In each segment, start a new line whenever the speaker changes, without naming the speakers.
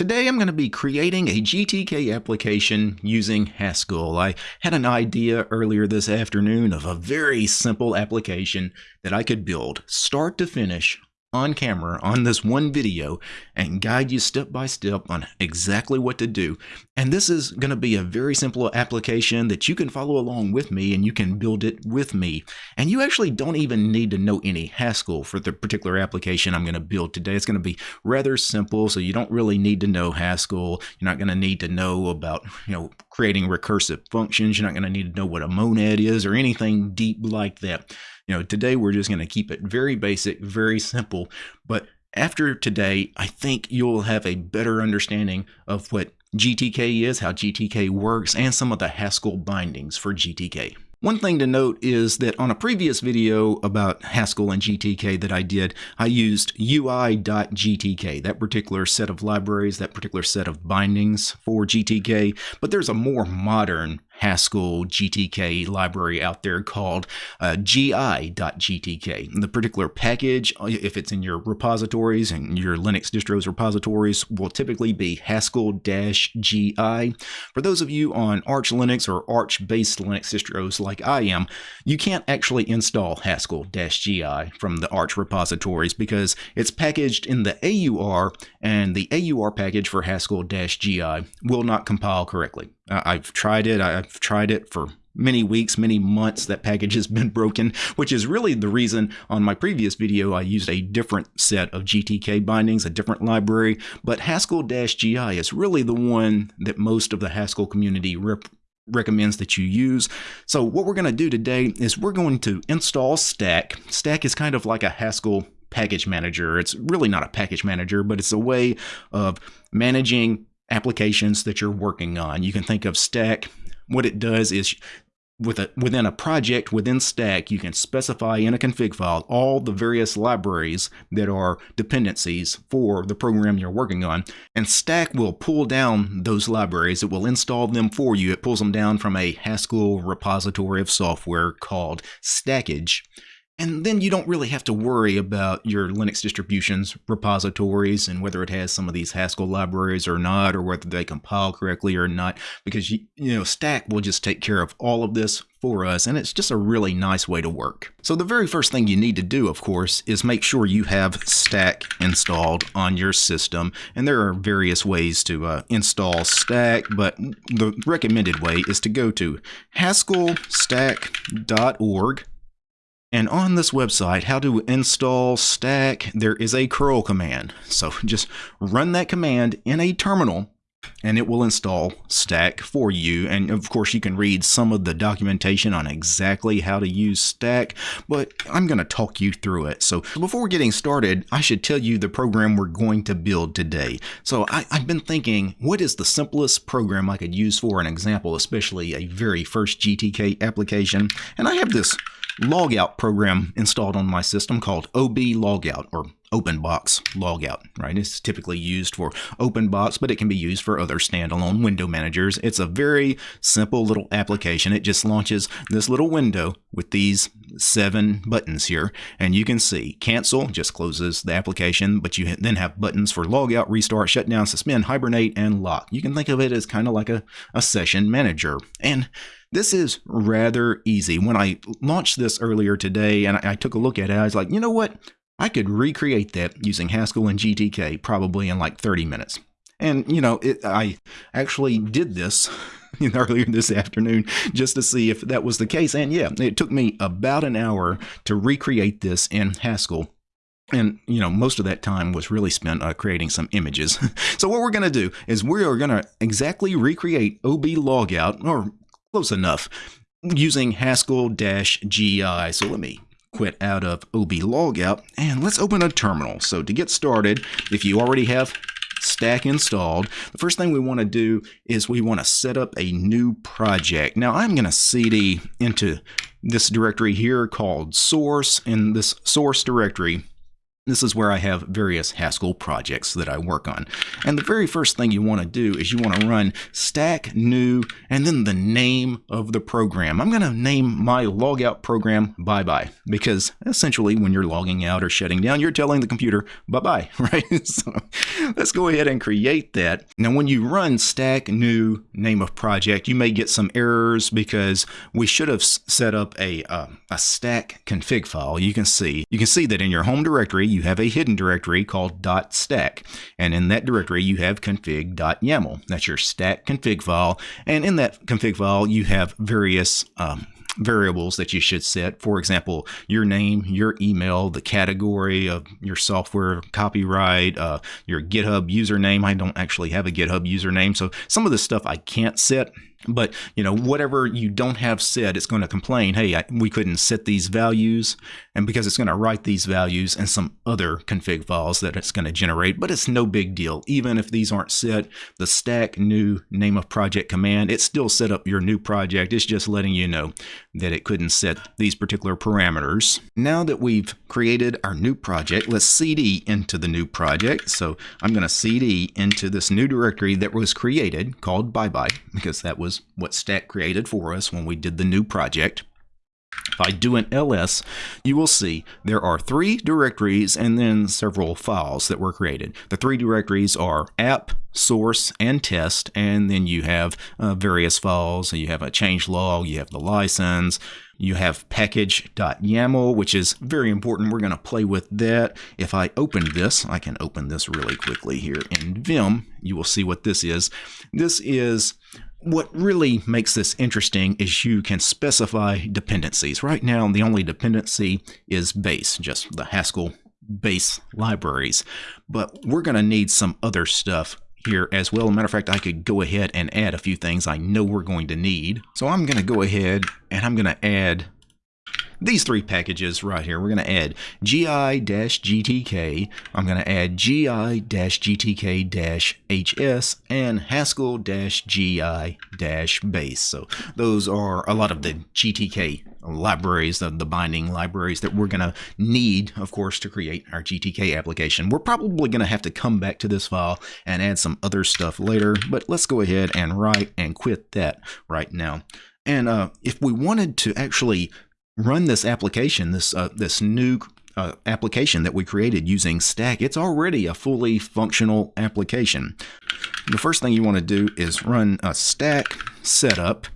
Today I'm going to be creating a GTK application using Haskell. I had an idea earlier this afternoon of a very simple application that I could build start to finish on camera on this one video and guide you step by step on exactly what to do. And this is going to be a very simple application that you can follow along with me and you can build it with me. And you actually don't even need to know any Haskell for the particular application I'm going to build today. It's going to be rather simple, so you don't really need to know Haskell. You're not going to need to know about, you know, creating recursive functions. You're not going to need to know what a monad is or anything deep like that. You know, today we're just going to keep it very basic, very simple. But after today, I think you'll have a better understanding of what GTK is, how GTK works, and some of the Haskell bindings for GTK. One thing to note is that on a previous video about Haskell and GTK that I did, I used UI.gtk, that particular set of libraries, that particular set of bindings for GTK, but there's a more modern Haskell GTK library out there called uh, gi.gtk. The particular package, uh, if it's in your repositories and your Linux distros repositories, will typically be Haskell-gi. For those of you on Arch Linux or Arch-based Linux distros like I am, you can't actually install Haskell-gi from the Arch repositories because it's packaged in the AUR and the AUR package for Haskell-gi will not compile correctly. Uh, I've tried it. I've tried it for many weeks, many months that package has been broken, which is really the reason on my previous video I used a different set of GTK bindings, a different library, but Haskell-GI is really the one that most of the Haskell community recommends that you use. So what we're going to do today is we're going to install Stack. Stack is kind of like a Haskell package manager. It's really not a package manager, but it's a way of managing applications that you're working on. You can think of Stack. What it does is with a, within a project within Stack, you can specify in a config file all the various libraries that are dependencies for the program you're working on. And Stack will pull down those libraries. It will install them for you. It pulls them down from a Haskell repository of software called Stackage. And then you don't really have to worry about your Linux distribution's repositories and whether it has some of these Haskell libraries or not, or whether they compile correctly or not, because you, you know Stack will just take care of all of this for us, and it's just a really nice way to work. So the very first thing you need to do, of course, is make sure you have Stack installed on your system, and there are various ways to uh, install Stack, but the recommended way is to go to haskellstack.org and on this website, how to install stack, there is a curl command. So just run that command in a terminal and it will install stack for you. And of course, you can read some of the documentation on exactly how to use stack, but I'm going to talk you through it. So before getting started, I should tell you the program we're going to build today. So I, have been thinking, what is the simplest program I could use for an example, especially a very first GTK application? And I have this logout program installed on my system called OB Logout or OpenBox Logout, right? It's typically used for OpenBox, but it can be used for other standalone window managers. It's a very simple little application. It just launches this little window with these seven buttons here, and you can see cancel just closes the application, but you then have buttons for logout, restart, shutdown, suspend, hibernate, and lock. You can think of it as kind of like a, a session manager. And this is rather easy. When I launched this earlier today and I, took a look at it, I was like, you know what? I could recreate that using Haskell and GTK probably in like 30 minutes. And, you know, it, I actually did this earlier this afternoon just to see if that was the case. And yeah, it took me about an hour to recreate this in Haskell. And, you know, most of that time was really spent uh, creating some images. so what we're going to do is we are going to exactly recreate OB logout, or Close enough. Using Haskell-GI. So let me quit out of OB logout and let's open a terminal. So to get started, if you already have stack installed, the first thing we want to do is we want to set up a new project. Now I'm going to cd into this directory here called source. In this source directory, This is where I have various Haskell projects that I work on. And the very first thing you want to do is you want to run stack new and then the name of the program. I'm going to name my logout program bye bye because essentially when you're logging out or shutting down, you're telling the computer bye bye, right? so let's go ahead and create that. Now, when you run stack new name of project, you may get some errors because we should have set up a, uh, a stack config file. You can see, you can see that in your home directory, you have a hidden directory called .stack. And in that directory, you have config.yaml. That's your stack config file. And in that config file, you have various um, variables that you should set. For example, your name, your email, the category of your software, copyright, uh, your GitHub username. I don't actually have a GitHub username, so some of the stuff I can't set. But you know, whatever you don't have set, it's going to complain, hey, I, we couldn't set these values, and because it's going to write these values and some other config files that it's going to generate. But it's no big deal, even if these aren't set. The stack new name of project command, it still set up your new project. It's just letting you know that it couldn't set these particular parameters. Now that we've created our new project, let's cd into the new project. So I'm going to cd into this new directory that was created called bye bye because that was was what Stack created for us when we did the new project. If I do an ls, you will see there are three directories and then several files that were created. The three directories are app, source, and test, and then you have uh, various files. You have a change log, you have the license, you have package.yaml, which is very important. We're going to play with that. If I open this, I can open this really quickly here in Vim. You will see what this is. This is what really makes this interesting is you can specify dependencies. Right now, the only dependency is base, just the Haskell base libraries. But we're going to need some other stuff here as well. matter of fact, I could go ahead and add a few things I know we're going to need. So I'm going to go ahead and I'm going to add these three packages right here. We're going to add gi-gtk, I'm going to add gi-gtk-hs, and haskell-gi-base. So those are a lot of the GTK libraries, the, the binding libraries that we're going to need, of course, to create our GTK application. We're probably going to have to come back to this file and add some other stuff later, but let's go ahead and write and quit that right now. And uh, if we wanted to actually run this application, this uh, this new uh, application that we created using Stack, it's already a fully functional application. The first thing you want to do is run a Stack setup.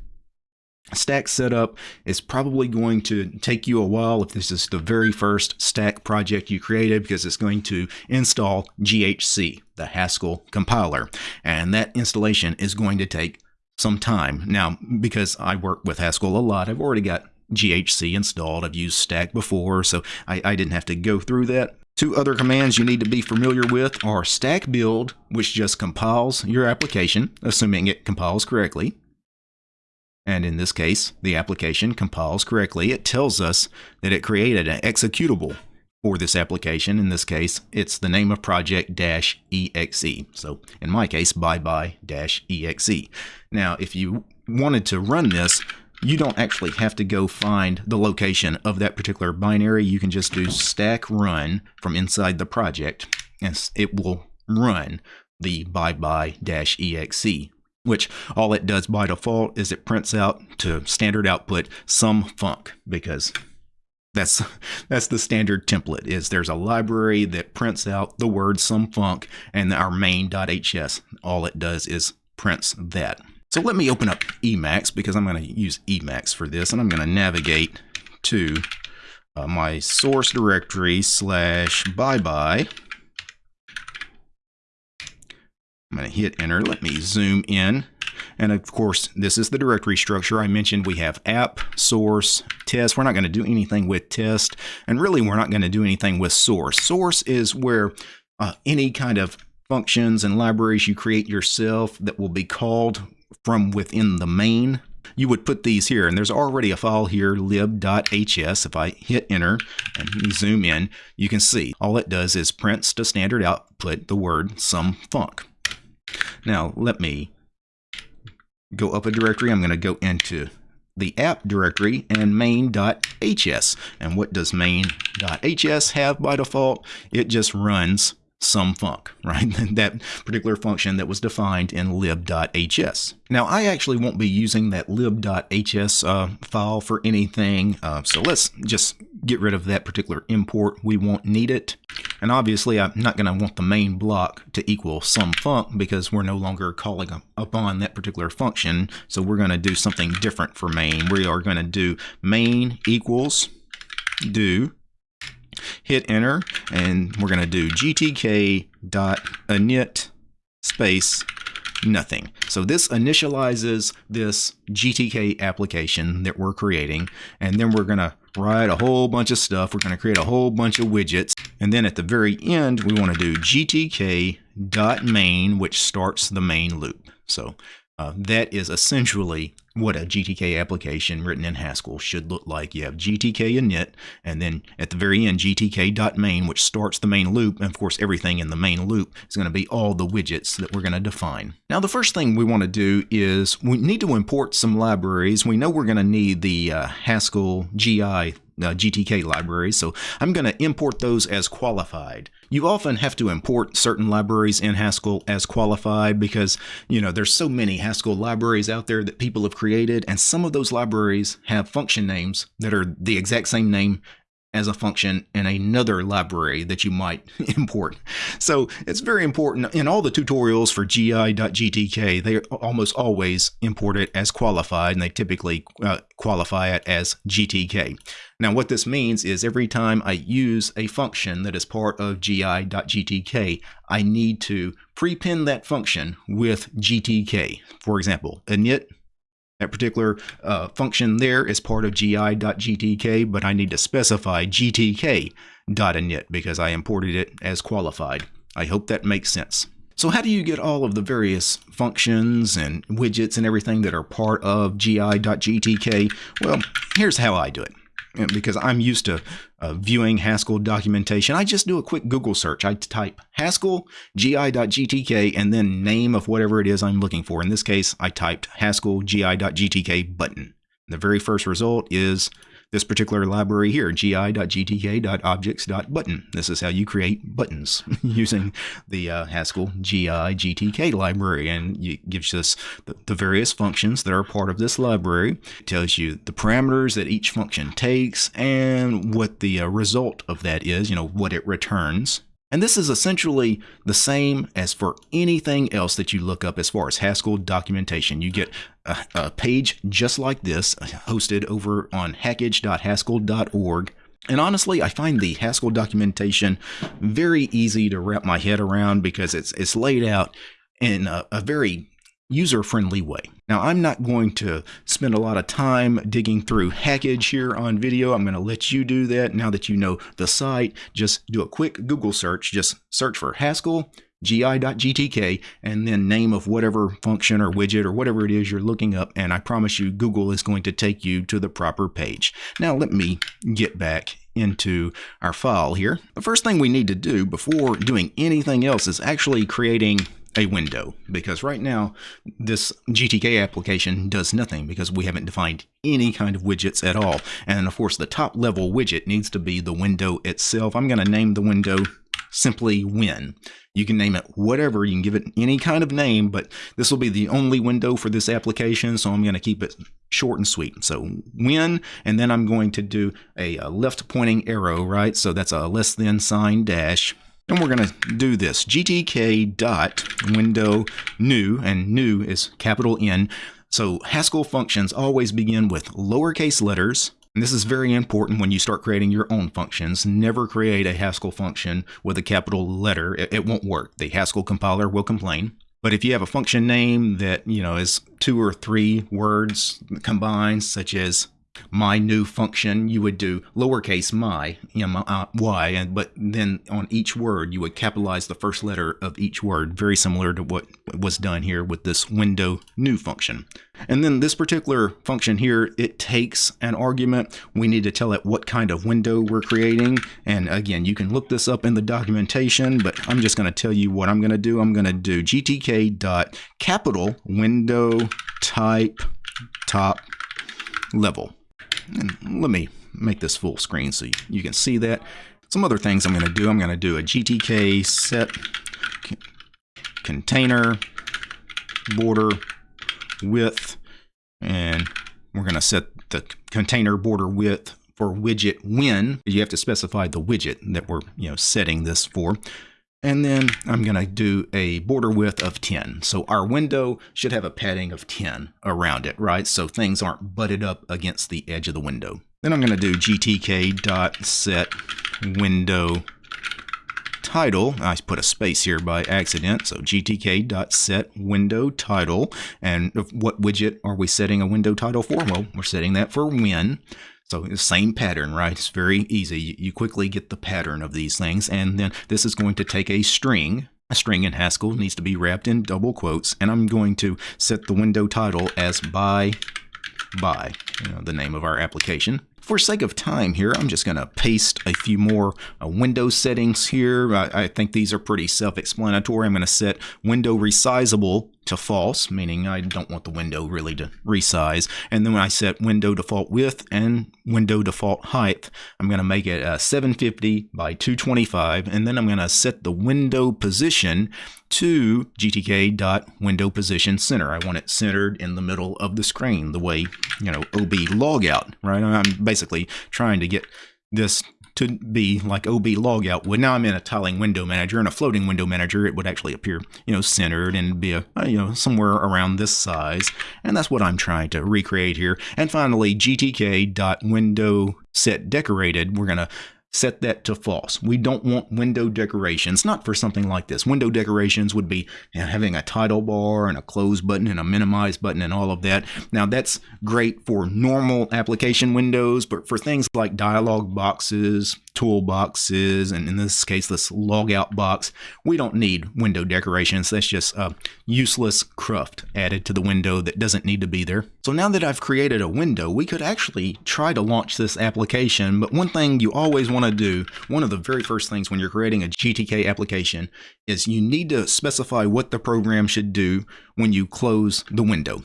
Stack setup is probably going to take you a while if this is the very first Stack project you created because it's going to install GHC, the Haskell compiler. And that installation is going to take some time. Now, because I work with Haskell a lot, I've already got GHC installed. I've used stack before, so I, I didn't have to go through that. Two other commands you need to be familiar with are stack build, which just compiles your application, assuming it compiles correctly. And in this case, the application compiles correctly. It tells us that it created an executable for this application. In this case, it's the name of project dash exe. So in my case, bye bye dash exe. Now, if you wanted to run this, you don't actually have to go find the location of that particular binary. You can just do stack run from inside the project and it will run the bye bye dash exe which all it does by default is it prints out to standard output some func because that's that's the standard template is there's a library that prints out the word some func and our main.hs all it does is prints that so let me open up Emacs because I'm going to use Emacs for this and I'm going to navigate to uh, my source directory slash bye bye. I'm going to hit enter. Let me zoom in. And of course, this is the directory structure. I mentioned we have app, source, test. We're not going to do anything with test. And really, we're not going to do anything with source. Source is where uh, any kind of functions and libraries you create yourself that will be called from within the main, you would put these here. And there's already a file here, lib.hs. If I hit enter and zoom in, you can see all it does is prints to standard output the word some func. Now let me go up a directory. I'm going to go into the app directory and main.hs. And what does main.hs have by default? It just runs some func, right? that particular function that was defined in lib.hs. Now, I actually won't be using that lib.hs uh, file for anything, uh, so let's just get rid of that particular import. We won't need it. And obviously, I'm not going to want the main block to equal some func because we're no longer calling upon that particular function. So we're going to do something different for main. We are going to do main equals do hit enter, and we're going to do gtk dot space nothing. So this initializes this GTK application that we're creating, and then we're going to write a whole bunch of stuff. We're going to create a whole bunch of widgets, and then at the very end, we want to do GTK dot main, which starts the main loop. So uh, that is essentially what a GTK application written in Haskell should look like. You have GTK init, and then at the very end, GTK.main, which starts the main loop. And of course, everything in the main loop is going to be all the widgets that we're going to define. Now, the first thing we want to do is we need to import some libraries. We know we're going to need the uh, Haskell GI uh, GTK libraries, so I'm going to import those as qualified. You often have to import certain libraries in Haskell as qualified because, you know, there's so many Haskell libraries out there that people have created, and some of those libraries have function names that are the exact same name as a function in another library that you might import. So it's very important in all the tutorials for gi.gtk, they almost always import it as qualified and they typically uh, qualify it as GTK. Now what this means is every time I use a function that is part of gi.gtk, I need to prepend that function with GTK. For example, init that particular uh, function there is part of gi.gtk, but I need to specify gtk.init because I imported it as qualified. I hope that makes sense. So how do you get all of the various functions and widgets and everything that are part of gi.gtk? Well, here's how I do it because I'm used to uh, viewing Haskell documentation. I just do a quick Google search. I type Haskell gi.gtk and then name of whatever it is I'm looking for. In this case, I typed Haskell gi.gtk button. The very first result is this particular library here, gi.gtk.objects.button. This is how you create buttons using the uh, Haskell GI GTK library. And it gives us the, the, various functions that are part of this library. It tells you the parameters that each function takes and what the uh, result of that is, you know, what it returns. And this is essentially the same as for anything else that you look up as far as Haskell documentation. You get a, a page just like this uh, hosted over on hackage.haskell.org. And honestly, I find the Haskell documentation very easy to wrap my head around because it's, it's laid out in a, a very user-friendly way. Now, I'm not going to spend a lot of time digging through Hackage here on video. I'm going to let you do that. Now that you know the site, just do a quick Google search. Just search for Haskell gi.gtk and then name of whatever function or widget or whatever it is you're looking up and I promise you Google is going to take you to the proper page. Now let me get back into our file here. The first thing we need to do before doing anything else is actually creating a window because right now this GTK application does nothing because we haven't defined any kind of widgets at all. And of course the top level widget needs to be the window itself. I'm going to name the window simply win. You can name it whatever, you can give it any kind of name, but this will be the only window for this application, so I'm going to keep it short and sweet. So win, and then I'm going to do a, a left pointing arrow, right? So that's a less than sign dash. And we're going to do this gtk dot window new, and new is capital N. So Haskell functions always begin with lowercase letters. And this is very important when you start creating your own functions. Never create a Haskell function with a capital letter. It, it won't work. The Haskell compiler will complain. But if you have a function name that, you know, is two or three words combined, such as my new function, you would do lowercase my, uh, y, and but then on each word you would capitalize the first letter of each word, very similar to what was done here with this window new function. And then this particular function here, it takes an argument. We need to tell it what kind of window we're creating. And again, you can look this up in the documentation, but I'm just going to tell you what I'm going to do. I'm going to do gtk dot capital window type top level. And let me make this full screen so you can see that. Some other things I'm going to do, I'm going to do a GTK set container border width and we're going to set the container border width for widget win you have to specify the widget that we're you know setting this for and then I'm going to do a border width of 10. So our window should have a padding of 10 around it, right? So things aren't butted up against the edge of the window. Then I'm going to do gtk dot set window title. I put a space here by accident. So gtk dot set window title. And what widget are we setting a window title for? Well, we're setting that for win. So the same pattern, right? It's very easy. You quickly get the pattern of these things. And then this is going to take a string. A string in Haskell needs to be wrapped in double quotes. And I'm going to set the window title as bye bye, you know, the name of our application. For sake of time here, I'm just going to paste a few more uh, window settings here. I, I think these are pretty self-explanatory. I'm going to set window resizable to false, meaning I don't want the window really to resize. And then when I set window default width and window default height, I'm going to make it uh, 750 by 225. And then I'm going to set the window position to GTK dot window position center. I want it centered in the middle of the screen, the way, you know, OB logout, right? I'm basically trying to get this to be like OB logout would. Now I'm in a tiling window manager. and a floating window manager, it would actually appear, you know, centered and be a, uh, you know, somewhere around this size. And that's what I'm trying to recreate here. And finally, GTK dot window set decorated. We're going to set that to false. We don't want window decorations, not for something like this. Window decorations would be you know, having a title bar and a close button and a minimize button and all of that. Now that's great for normal application windows, but for things like dialog boxes, toolboxes, and in this case, this logout box, we don't need window decorations. That's just a useless cruft added to the window that doesn't need to be there. So now that I've created a window, we could actually try to launch this application, but one thing you always want to do, one of the very first things when you're creating a GTK application is you need to specify what the program should do when you close the window.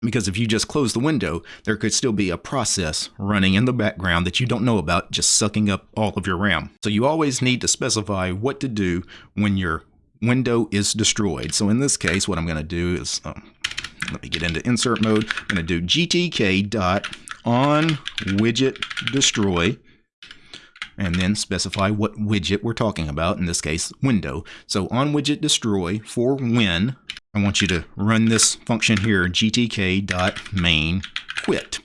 Because if you just close the window, there could still be a process running in the background that you don't know about, just sucking up all of your RAM. So you always need to specify what to do when your window is destroyed. So in this case, what I'm going to do is, um, let me get into insert mode. I'm going to do gtk dot on widget destroy and then specify what widget we're talking about, in this case, window. So on widget destroy for win I want you to run this function here, gtk.main quit.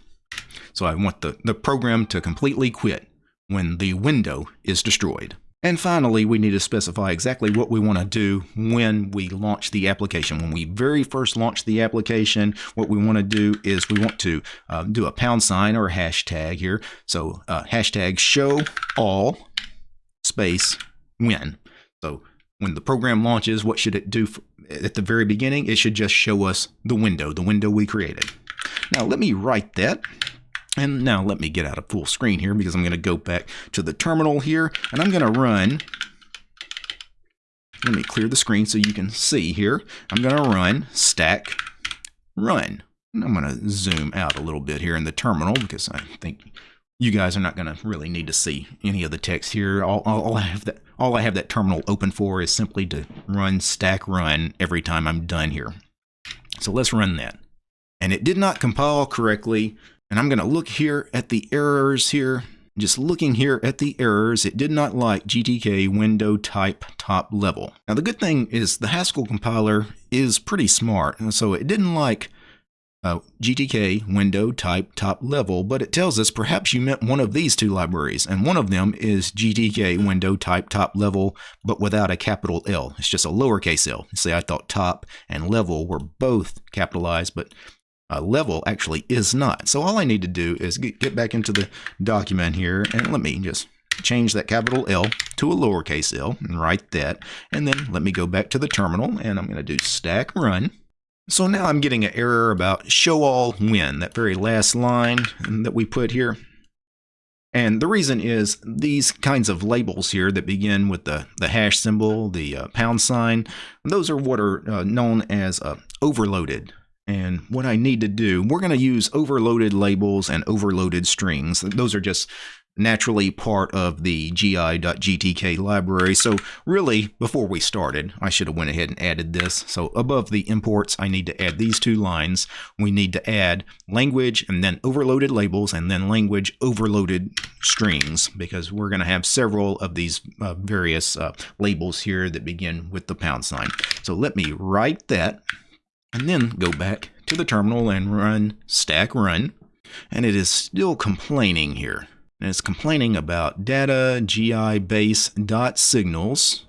So I want the, the program to completely quit when the window is destroyed. And finally, we need to specify exactly what we want to do when we launch the application. When we very first launch the application, what we want to do is we want to uh, do a pound sign or a hashtag here. So uh, hashtag show all space win. So when the program launches, what should it do at the very beginning? It should just show us the window, the window we created. Now let me write that. And now let me get out of full screen here because I'm going to go back to the terminal here and I'm going to run. Let me clear the screen so you can see here. I'm going to run stack run. And I'm going to zoom out a little bit here in the terminal because I think you guys are not going to really need to see any of the text here. All, all, I have that all I have that terminal open for is simply to run stack run every time I'm done here. So let's run that. And it did not compile correctly. And I'm going to look here at the errors here. Just looking here at the errors, it did not like GTK window type top level. Now the good thing is the Haskell compiler is pretty smart. And so it didn't like uh, GTK window type top level, but it tells us perhaps you meant one of these two libraries, and one of them is GTK window type top level, but without a capital L. It's just a lowercase l. See, I thought top and level were both capitalized, but uh, level actually is not. So all I need to do is get, get back into the document here, and let me just change that capital L to a lowercase l and write that. And then let me go back to the terminal, and I'm going to do stack run. So now I'm getting an error about show all win, that very last line that we put here. And the reason is these kinds of labels here that begin with the, the hash symbol, the uh, pound sign, those are what are uh, known as uh, overloaded And what I need to do, we're going to use overloaded labels and overloaded strings. Those are just naturally part of the gi.gtk library. So really, before we started, I should have went ahead and added this. So above the imports, I need to add these two lines. We need to add language and then overloaded labels and then language overloaded strings because we're going to have several of these uh, various uh, labels here that begin with the pound sign. So let me write that and then go back to the terminal and run stack run. And it is still complaining here. And it's complaining about data gi base dot signals.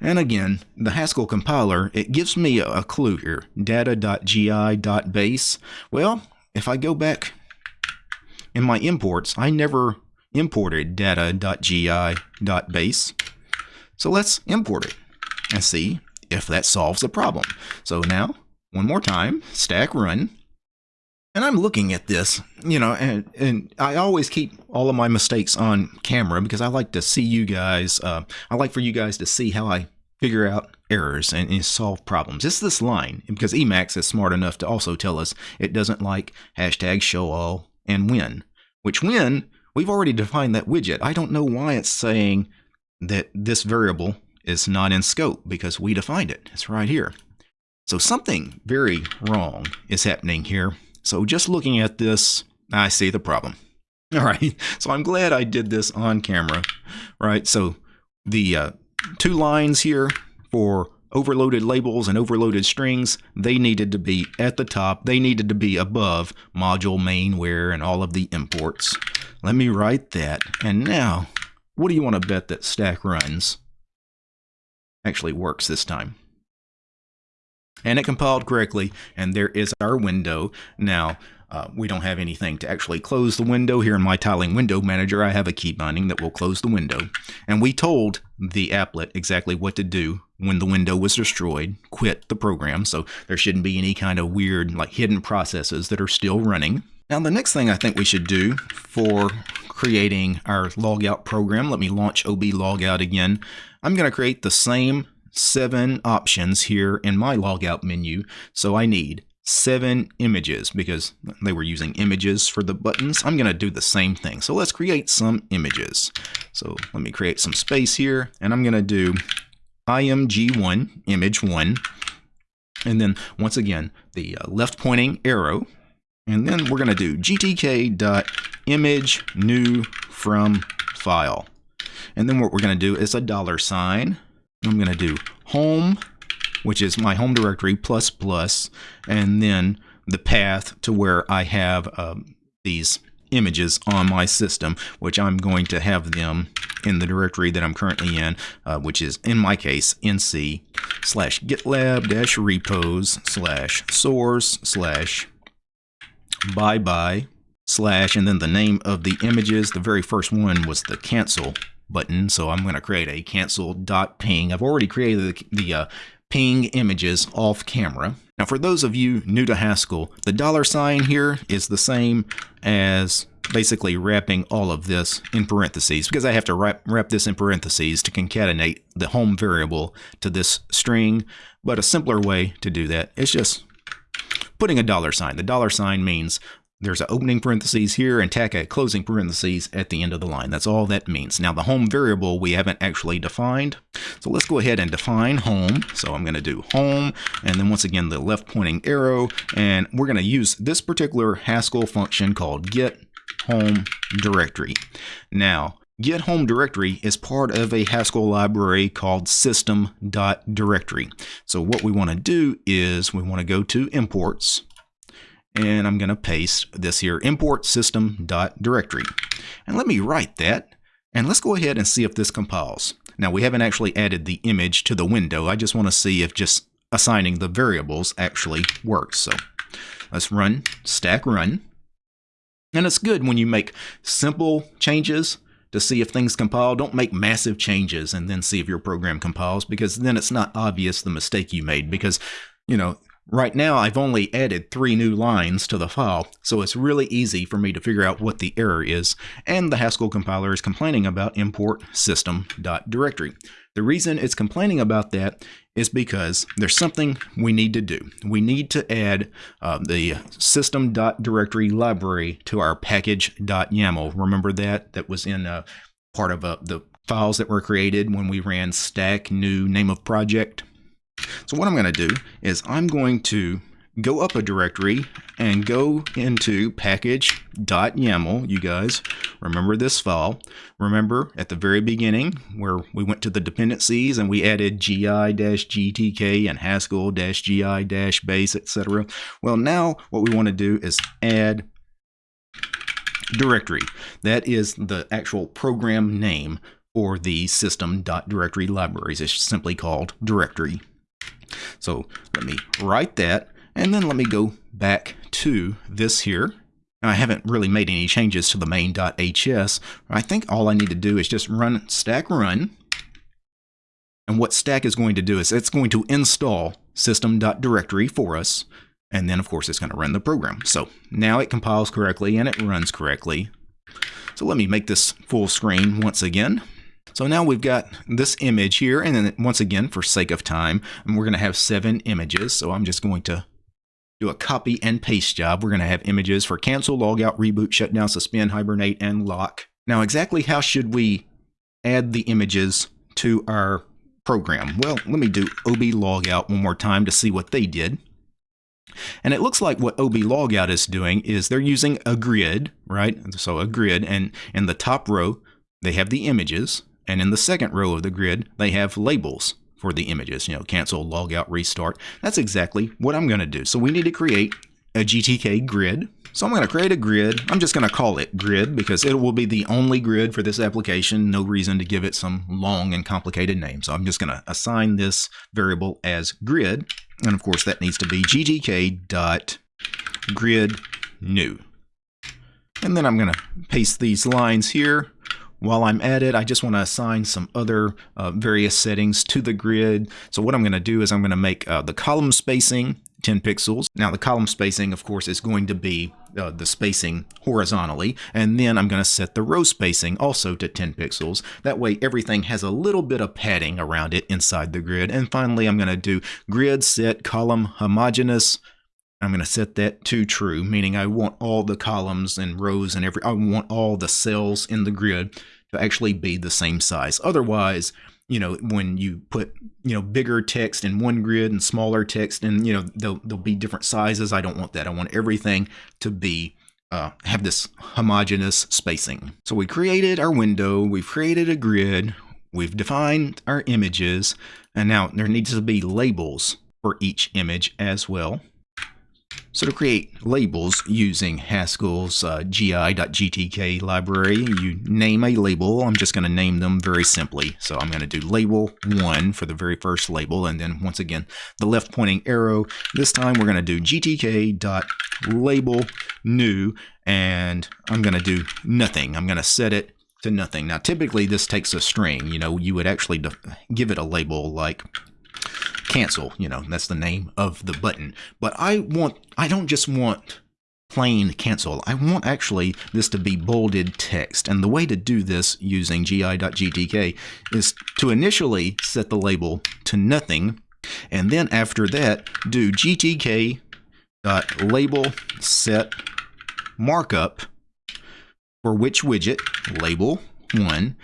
And again, the Haskell compiler, it gives me a, clue here, data.gi.base. Well, if I go back in my imports, I never imported data.gi.base. So let's import it and see if that solves the problem. So now one more time, stack run. And I'm looking at this, you know, and, and I always keep all of my mistakes on camera because I like to see you guys. Uh, I like for you guys to see how I figure out errors and, and, solve problems. It's this line because Emacs is smart enough to also tell us it doesn't like hashtag show all and win, which when we've already defined that widget. I don't know why it's saying that this variable is not in scope because we defined it. It's right here. So something very wrong is happening here. So just looking at this, I see the problem. All right, so I'm glad I did this on camera, right? So the uh, two lines here for overloaded labels and overloaded strings, they needed to be at the top. They needed to be above module main where and all of the imports. Let me write that. And now, what do you want to bet that stack runs actually works this time? And it compiled correctly and there is our window. Now uh, we don't have anything to actually close the window. Here in my tiling window manager I have a key binding that will close the window. And we told the applet exactly what to do when the window was destroyed quit the program. So there shouldn't be any kind of weird like hidden processes that are still running. Now the next thing I think we should do for creating our logout program let me launch ob logout again. I'm going to create the same seven options here in my logout menu. So I need seven images because they were using images for the buttons. I'm going to do the same thing. So let's create some images. So let me create some space here and I'm going to do img1, image 1. And then once again, the uh, left pointing arrow. And then we're going to do gtk.image new from file. And then what we're going to do is a dollar sign I'm going to do home, which is my home directory plus plus, and then the path to where I have um, these images on my system, which I'm going to have them in the directory that I'm currently in, uh, which is in my case nc slash gitlab dash repos slash source slash bye bye slash and then the name of the images. The very first one was the cancel button. So I'm going to create a cancel.ping. I've already created the, the uh, ping images off camera. Now for those of you new to Haskell, the dollar sign here is the same as basically wrapping all of this in parentheses because I have to wrap, wrap this in parentheses to concatenate the home variable to this string. But a simpler way to do that is just putting a dollar sign. The dollar sign means there's an opening parentheses here and tack a closing parentheses at the end of the line. That's all that means. Now the home variable we haven't actually defined. So let's go ahead and define home. So I'm going to do home and then once again the left pointing arrow and we're going to use this particular Haskell function called get home directory. Now Get home directory is part of a Haskell library called system.directory. So what we want to do is we want to go to imports and I'm going to paste this here import system dot directory. And let me write that. And let's go ahead and see if this compiles. Now we haven't actually added the image to the window. I just want to see if just assigning the variables actually works. So let's run stack run. And it's good when you make simple changes to see if things compile. Don't make massive changes and then see if your program compiles because then it's not obvious the mistake you made because, you know, Right now, I've only added three new lines to the file, so it's really easy for me to figure out what the error is, and the Haskell compiler is complaining about import system.directory. The reason it's complaining about that is because there's something we need to do. We need to add uh, the system.directory library to our package.yaml. Remember that? That was in uh, part of uh, the files that were created when we ran stack new name of project. So what I'm going to do is I'm going to go up a directory and go into package.yaml. You guys remember this file. Remember at the very beginning where we went to the dependencies and we added gi-gtk and haskell-gi-base, etc. Well, now what we want to do is add directory. That is the actual program name for the system.directory libraries. It's simply called directory. So let me write that and then let me go back to this here. Now, I haven't really made any changes to the main.hs. I think all I need to do is just run stack run. And what stack is going to do is it's going to install system.directory for us. And then, of course, it's going to run the program. So now it compiles correctly and it runs correctly. So let me make this full screen once again. So now we've got this image here, and then once again, for sake of time, we're going to have seven images. So I'm just going to do a copy and paste job. We're going to have images for cancel, logout, reboot, shutdown, suspend, hibernate, and lock. Now, exactly how should we add the images to our program? Well, let me do ob logout one more time to see what they did. And it looks like what ob logout is doing is they're using a grid, right? So a grid, and in the top row, they have the images, and in the second row of the grid, they have labels for the images, you know, cancel, log out, restart. That's exactly what I'm going to do. So we need to create a GTK grid. So I'm going to create a grid. I'm just going to call it grid because it will be the only grid for this application. No reason to give it some long and complicated name. So I'm just going to assign this variable as grid. And of course that needs to be gtk dot grid new. And then I'm going to paste these lines here while I'm at it, I just want to assign some other uh, various settings to the grid. So what I'm going to do is I'm going to make uh, the column spacing 10 pixels. Now the column spacing, of course, is going to be uh, the spacing horizontally, and then I'm going to set the row spacing also to 10 pixels. That way everything has a little bit of padding around it inside the grid. And finally, I'm going to do grid set column homogeneous I'm going to set that to true, meaning I want all the columns and rows and every, I want all the cells in the grid to actually be the same size. Otherwise, you know, when you put, you know, bigger text in one grid and smaller text and, you know, they'll, there'll be different sizes. I don't want that. I want everything to be, uh, have this homogeneous spacing. So we created our window, we've created a grid, we've defined our images, and now there needs to be labels for each image as well. So to create labels using Haskell's uh, gi.gtk library, you name a label. I'm just going to name them very simply. So I'm going to do label 1 for the very first label, and then once again, the left pointing arrow. This time we're going to do gtk.label new, and I'm going to do nothing. I'm going to set it to nothing. Now typically this takes a string. You know, you would actually give it a label like cancel, you know, that's the name of the button. But I want, I don't just want plain cancel. I want actually this to be bolded text. And the way to do this using gi.gtk is to initially set the label to nothing. And then after that, do gtk label set markup for which widget, label 1,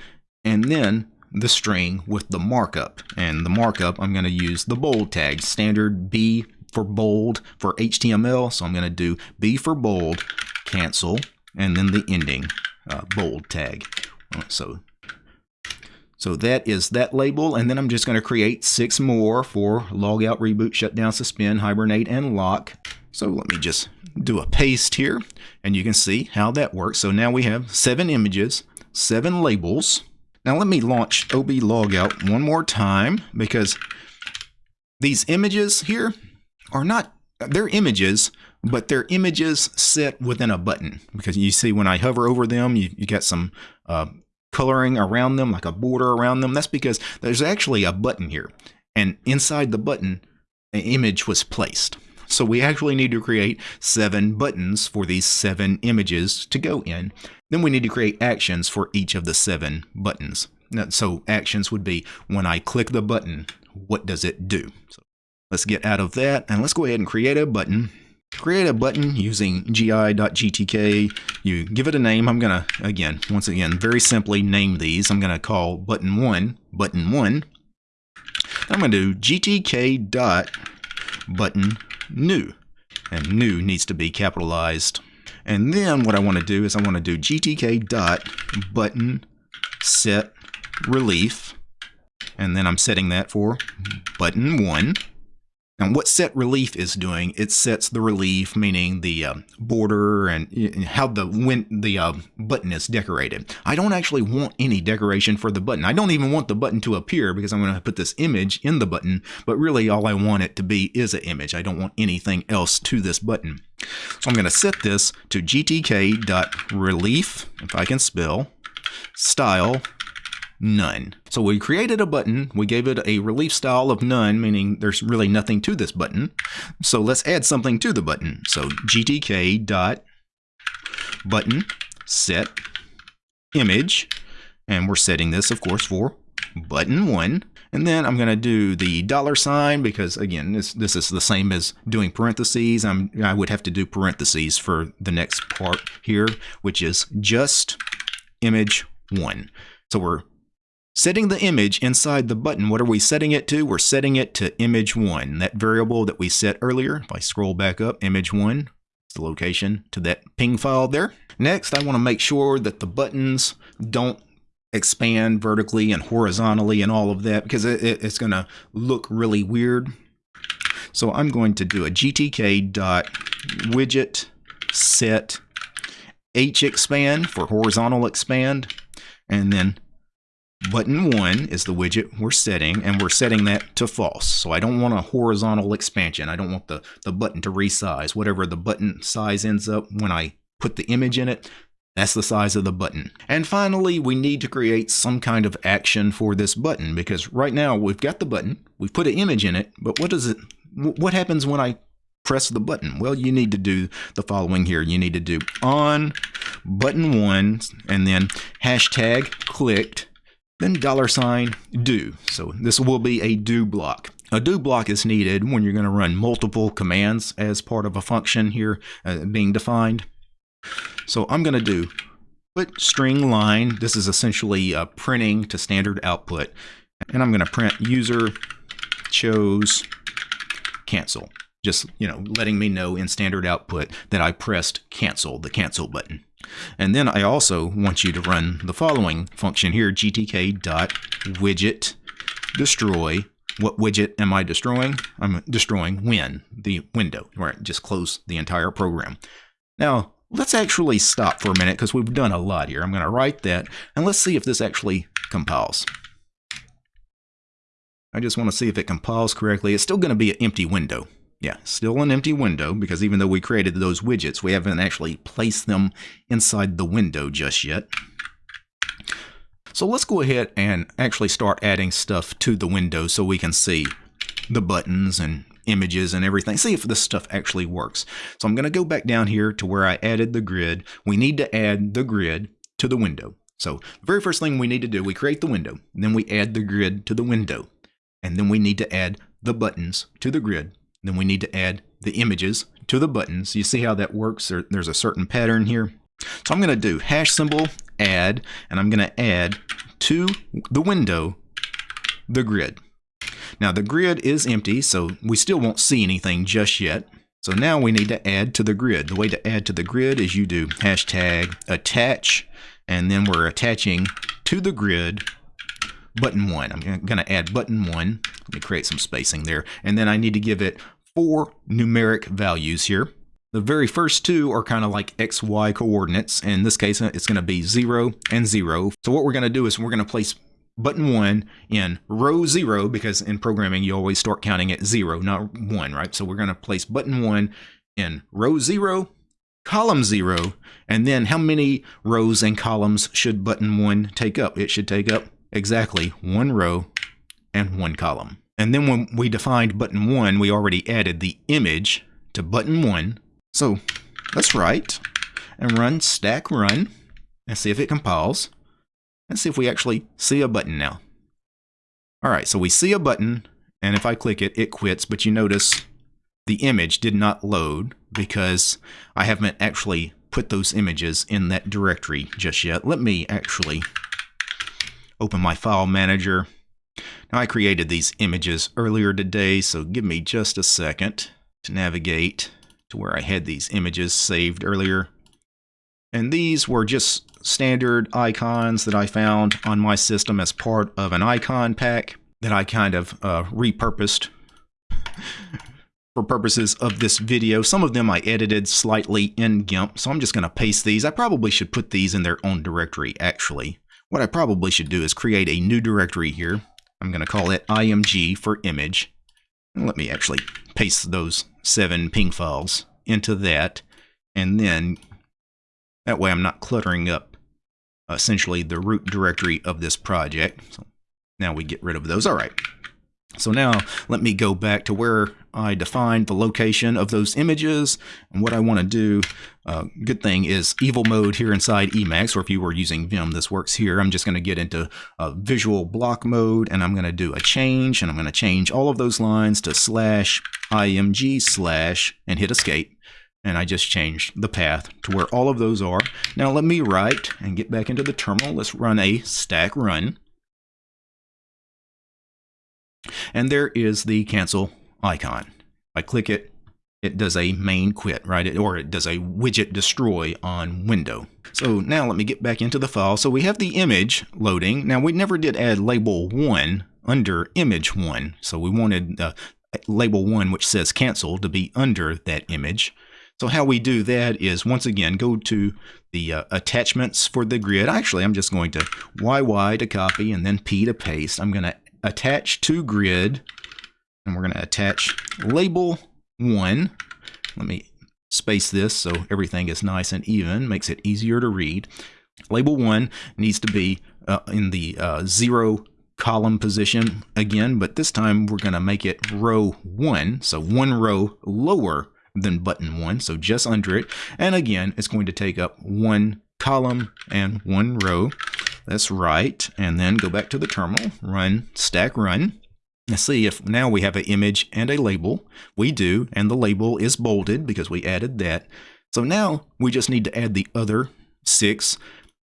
and then the string with the markup. And the markup, I'm going to use the bold tag, standard B for bold for HTML. So I'm going to do B for bold, cancel, and then the ending uh, bold tag. So, so that is that label. And then I'm just going to create six more for logout, reboot, shutdown, suspend, hibernate, and lock. So let me just do a paste here and you can see how that works. So now we have seven images, seven labels, now let me launch OB logout one more time because these images here are not, they're images, but they're images set within a button because you see when I hover over them, you, you get some uh, coloring around them, like a border around them. That's because there's actually a button here. And inside the button, an image was placed. So we actually need to create seven buttons for these seven images to go in. Then we need to create actions for each of the seven buttons. so actions would be when I click the button, what does it do? So let's get out of that and let's go ahead and create a button. Create a button using gi.gtk. You give it a name. I'm going to, again, once again, very simply name these. I'm going to call button 1, button 1. I'm going to do gtk dot button new. And new needs to be capitalized. And then what I want to do is I want to do gtk dot button set relief. And then I'm setting that for button 1. And what set relief is doing, it sets the relief, meaning the uh, border and how the when the uh, button is decorated. I don't actually want any decoration for the button. I don't even want the button to appear because I'm going to put this image in the button, but really all I want it to be is an image. I don't want anything else to this button. So I'm going to set this to gtk.relief, if I can spell, style none. So we created a button, we gave it a relief style of none, meaning there's really nothing to this button. So let's add something to the button. So gtk dot button set image, and we're setting this, of course, for button one. And then I'm going to do the dollar sign because, again, this, this is the same as doing parentheses. I'm, I would have to do parentheses for the next part here, which is just image one. So we're Setting the image inside the button, what are we setting it to? We're setting it to image 1, that variable that we set earlier. If I scroll back up, image 1, the location to that ping file there. Next, I want to make sure that the buttons don't expand vertically and horizontally and all of that because it, it, it's going to look really weird. So I'm going to do a gtk dot widget set h expand for horizontal expand and then Button 1 is the widget we're setting, and we're setting that to false. So I don't want a horizontal expansion. I don't want the, the button to resize. Whatever the button size ends up when I put the image in it, that's the size of the button. And finally, we need to create some kind of action for this button because right now we've got the button, we've put an image in it, but what does it, what happens when I press the button? Well, you need to do the following here. You need to do on button one and then hashtag clicked then dollar sign do. So this will be a do block. A do block is needed when you're going to run multiple commands as part of a function here uh, being defined. So I'm going to do put string line. This is essentially uh, printing to standard output. And I'm going to print user chose cancel. Just, you know, letting me know in standard output that I pressed cancel, the cancel button. And then I also want you to run the following function here, gtk.widget destroy. What widget am I destroying? I'm destroying win, the window, right? Just close the entire program. Now, let's actually stop for a minute because we've done a lot here. I'm going to write that, and let's see if this actually compiles. I just want to see if it compiles correctly. It's still going to be an empty window. Yeah, still an empty window because even though we created those widgets, we haven't actually placed them inside the window just yet. So let's go ahead and actually start adding stuff to the window so we can see the buttons and images and everything. See if this stuff actually works. So I'm going to go back down here to where I added the grid. We need to add the grid to the window. So the very first thing we need to do, we create the window, then we add the grid to the window, and then we need to add the buttons to the grid then we need to add the images to the buttons. You see how that works? There, there's a certain pattern here. So I'm going to do hash symbol add, and I'm going to add to the window the grid. Now the grid is empty, so we still won't see anything just yet. So now we need to add to the grid. The way to add to the grid is you do hashtag attach, and then we're attaching to the grid button one. I'm going to add button one. Let me create some spacing there. And then I need to give it four numeric values here. The very first two are kind of like XY coordinates. In this case, uh, it's going to be 0 and 0. So what we're going to do is we're going to place button 1 in row 0 because in programming you always start counting at 0, not 1, right? So we're going to place button 1 in row 0, column 0, and then how many rows and columns should button 1 take up? It should take up exactly one row and one column. And then when we defined button 1, we already added the image to button 1. So let's write and run stack run and see if it compiles. Let's see if we actually see a button now. All right, so we see a button, and if I click it, it quits, but you notice the image did not load because I haven't actually put those images in that directory just yet. Let me actually open my file manager. Now I created these images earlier today, so give me just a second to navigate to where I had these images saved earlier. And these were just standard icons that I found on my system as part of an icon pack that I kind of uh, repurposed for purposes of this video. Some of them I edited slightly in GIMP, so I'm just going to paste these. I probably should put these in their own directory, actually. What I probably should do is create a new directory here. I'm going to call it img for image. Let me actually paste those seven ping files into that, and then that way I'm not cluttering up essentially the root directory of this project. So now we get rid of those. All right. So now let me go back to where I defined the location of those images. And what I want to do, uh, good thing is evil mode here inside Emacs, or if you were using Vim, this works here. I'm just going to get into uh, visual block mode and I'm going to do a change and I'm going to change all of those lines to slash img slash and hit escape. And I just changed the path to where all of those are. Now let me write and get back into the terminal. Let's run a stack run. And there is the cancel icon. I click it, it does a main quit, right? Or it does a widget destroy on window. So now let me get back into the file. So we have the image loading. Now we never did add label 1 under image 1. So we wanted uh, label 1, which says cancel, to be under that image. So how we do that is, once again, go to the uh, attachments for the grid. Actually, I'm just going to YY to copy and then P to paste. I'm going to attach to grid, and we're going to attach label 1. Let me space this so everything is nice and even, makes it easier to read. Label 1 needs to be uh, in the uh, 0 column position again, but this time we're going to make it row 1, so one row lower than button 1, so just under it. And again, it's going to take up one column and one row. That's right. And then go back to the terminal, run stack run. Let's see if now we have an image and a label. We do, and the label is bolded because we added that. So now we just need to add the other six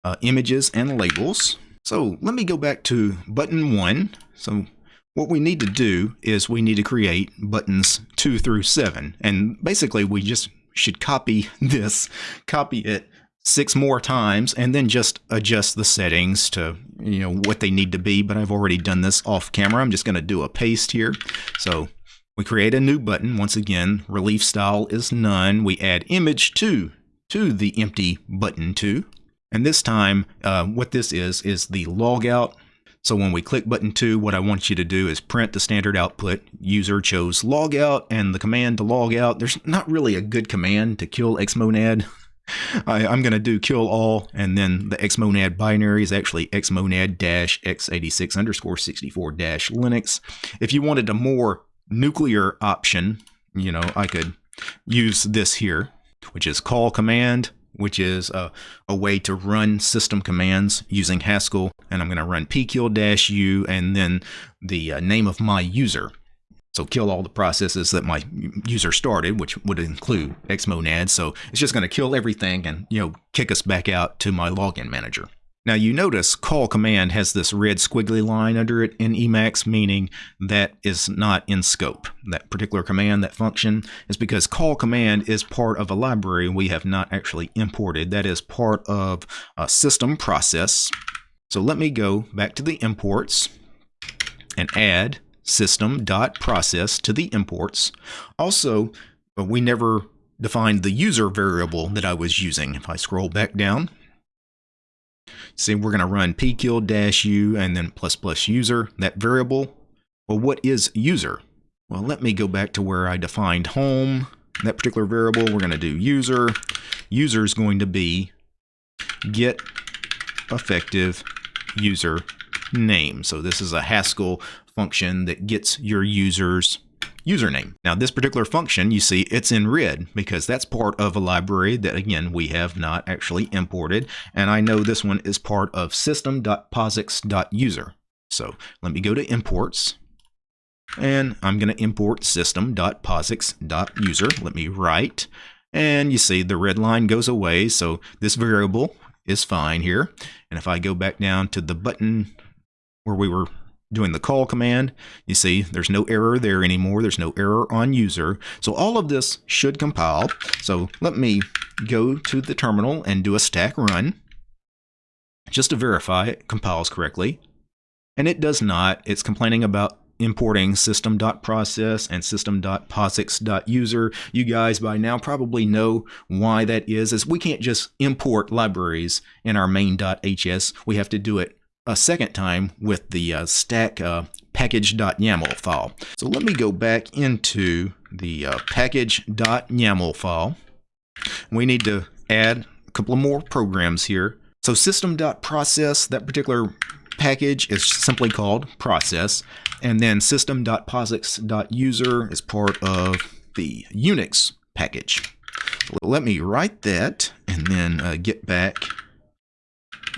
uh, images and labels. So let me go back to button one. So what we need to do is we need to create buttons two through seven. And basically we just should copy this, copy it six more times and then just adjust the settings to you know what they need to be. But I've already done this off camera. I'm just going to do a paste here. So we create a new button. Once again relief style is none. We add image 2 to the empty button 2 and this time uh, what this is is the logout. So when we click button 2 what I want you to do is print the standard output. User chose logout and the command to log out there's not really a good command to kill xmonad I, am going to do kill all, and then the xmonad binary is actually xmonad x86 underscore 64 dash Linux. If you wanted a more nuclear option, you know, I could use this here, which is call command, which is a, a way to run system commands using Haskell. And I'm going to run pkill-u and then the uh, name of my user. So kill all the processes that my user started, which would include xmonad. So it's just going to kill everything and you know kick us back out to my login manager. Now you notice call command has this red squiggly line under it in Emacs, meaning that is not in scope. That particular command, that function, is because call command is part of a library we have not actually imported. That is part of a system process. So let me go back to the imports and add system.process to the imports. Also, uh, we never defined the user variable that I was using. If I scroll back down, see we're going to run pkill-u and then plus plus user, that variable. Well, what is user? Well, let me go back to where I defined home. That particular variable, we're going to do user. User is going to be get effective user name. So this is a Haskell function that gets your user's username. Now this particular function, you see it's in red because that's part of a library that again we have not actually imported and I know this one is part of system.posix.user. So let me go to imports and I'm going to import system.posix.user. Let me write and you see the red line goes away so this variable is fine here and if I go back down to the button where we were doing the call command. You see there's no error there anymore. There's no error on user. So all of this should compile. So let me go to the terminal and do a stack run just to verify it compiles correctly. And it does not. It's complaining about importing system.process and system.posix.user. You guys by now probably know why that is, as we can't just import libraries in our main.hs. We have to do it a second time with the uh, stack uh, package.yaml file. So let me go back into the uh, package.yaml file. We need to add a couple of more programs here. So system.process, that particular package is simply called process. And then system.posix.user is part of the Unix package. Let me write that and then uh, get back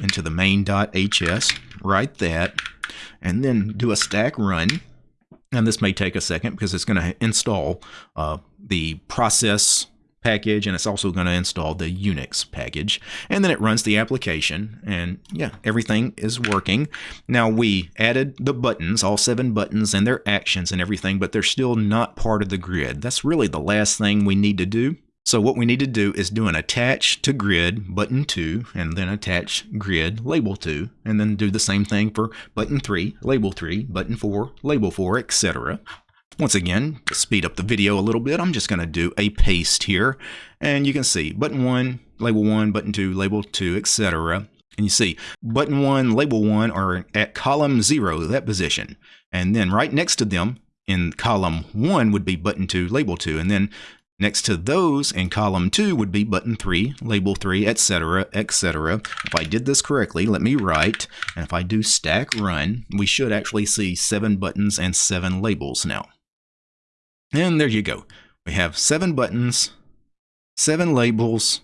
into the main.hs, write that, and then do a stack run. And this may take a second because it's going to install uh, the process package and it's also going to install the Unix package. And then it runs the application and yeah everything is working. Now we added the buttons all seven buttons and their actions and everything but they're still not part of the grid. That's really the last thing we need to do so what we need to do is do an attach to grid button 2 and then attach grid label 2 and then do the same thing for button 3, label 3, button 4, label 4, etc. Once again, speed up the video a little bit, I'm just going to do a paste here and you can see button 1, label 1, button 2, label 2, etc. And you see button 1, label 1 are at column 0, that position. And then right next to them in column 1 would be button 2, label 2. And then Next to those in column 2 would be button 3, label 3, etc., etc. If I did this correctly, let me write, and if I do stack run, we should actually see 7 buttons and 7 labels now. And there you go. We have 7 buttons, 7 labels,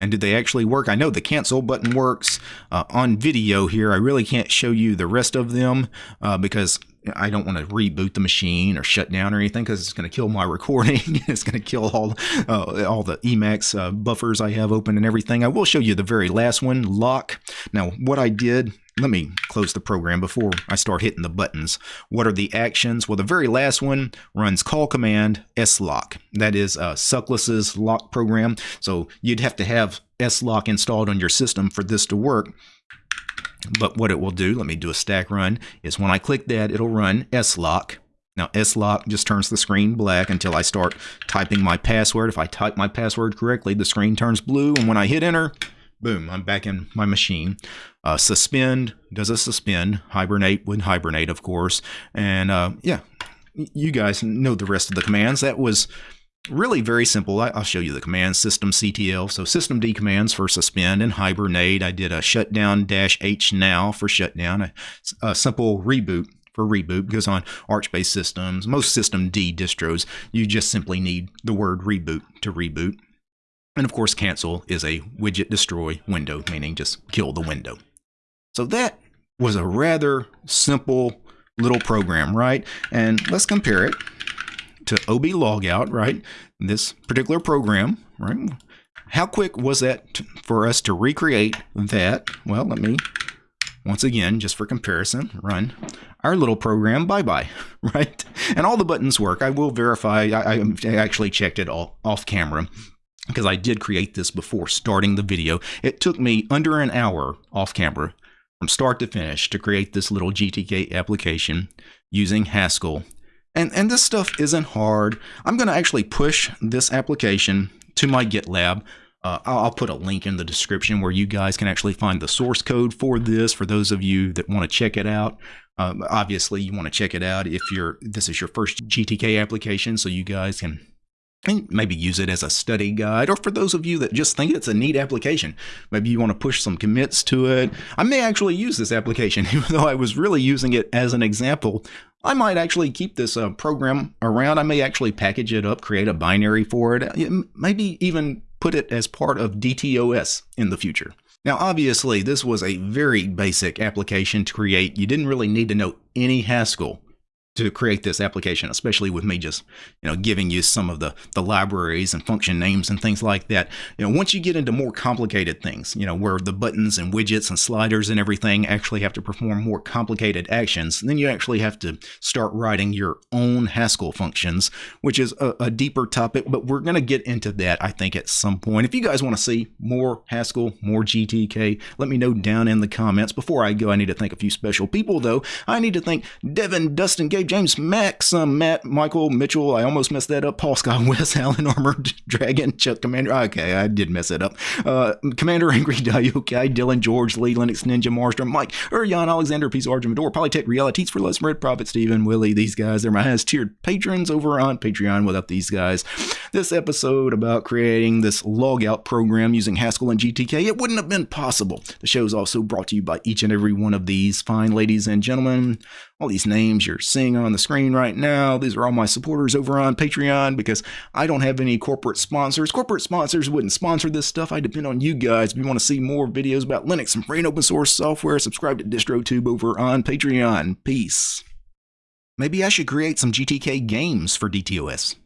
and did they actually work? I know the cancel button works uh, on video here. I really can't show you the rest of them uh, because I don't want to reboot the machine or shut down or anything because it's going to kill my recording. it's going to kill all uh, all the Emacs uh, buffers I have open and everything. I will show you the very last one, lock. Now, what I did, let me close the program before I start hitting the buttons. What are the actions? Well, the very last one runs call command slock. That is uh, Suckless's lock program. So you'd have to have slock installed on your system for this to work. But what it will do, let me do a stack run, is when I click that, it'll run slock. Now slock just turns the screen black until I start typing my password. If I type my password correctly, the screen turns blue, and when I hit enter, boom, I'm back in my machine. Uh, suspend does a suspend. Hibernate would hibernate, of course. And uh, yeah, you guys know the rest of the commands. That was really very simple. I, will show you the command system CTL. So systemd commands for suspend and hibernate. I did a shutdown dash H now for shutdown, a, a simple reboot for reboot because on Arch-based systems, most systemd distros, you just simply need the word reboot to reboot. And of course, cancel is a widget destroy window, meaning just kill the window. So that was a rather simple little program, right? And let's compare it to OB logout, right? This particular program, right? How quick was that for us to recreate that? Well, let me, once again, just for comparison, run our little program bye-bye, right? And all the buttons work. I will verify, I, I actually checked it all off camera because I did create this before starting the video. It took me under an hour off camera from start to finish to create this little GTK application using Haskell and, and this stuff isn't hard. I'm going to actually push this application to my GitLab. Uh, I'll put a link in the description where you guys can actually find the source code for this for those of you that want to check it out. Um, obviously, you want to check it out if you're this is your first GTK application, so you guys can and maybe use it as a study guide or for those of you that just think it's a neat application maybe you want to push some commits to it. I may actually use this application even though i was really using it as an example. I might actually keep this uh, program around. I may actually package it up create a binary for it maybe even put it as part of DTOS in the future. Now, obviously, this was a very basic application to create. You didn't really need to know any Haskell to create this application, especially with me just, you know, giving you some of the, the libraries and function names and things like that. You know, once you get into more complicated things, you know, where the buttons and widgets and sliders and everything actually have to perform more complicated actions, then you actually have to start writing your own Haskell functions, which is a, a deeper topic, but we're going to get into that, I think, at some point. If you guys want to see more Haskell, more GTK, let me know down in the comments. Before I go, I need to thank a few special people, though. I need to thank Devin, Dustin, Gabe, James, Max, um, Matt, Michael, Mitchell. I almost messed that up. Paul Scott, Wes, Allen, Armored Dragon, Chuck, Commander. Okay, I did mess it up. Uh, Commander Angry Diokai, Dylan, George, Lee, Linux, Ninja, Marstrom, Mike, Urian, Alexander, Peace, Arjun, Medor, Polytech, Realities for Less, Red Prophet, Steven, Willie. These guys, they're my highest tiered patrons over on Patreon. Without these guys, this episode about creating this logout program using Haskell and GTK, it wouldn't have been possible. The show is also brought to you by each and every one of these fine ladies and gentlemen all these names you're seeing on the screen right now. These are all my supporters over on Patreon because I don't have any corporate sponsors. Corporate sponsors wouldn't sponsor this stuff. I depend on you guys. If you want to see more videos about Linux and free and open source software, subscribe to DistroTube over on Patreon. Peace. Maybe I should create some GTK games for DTOS.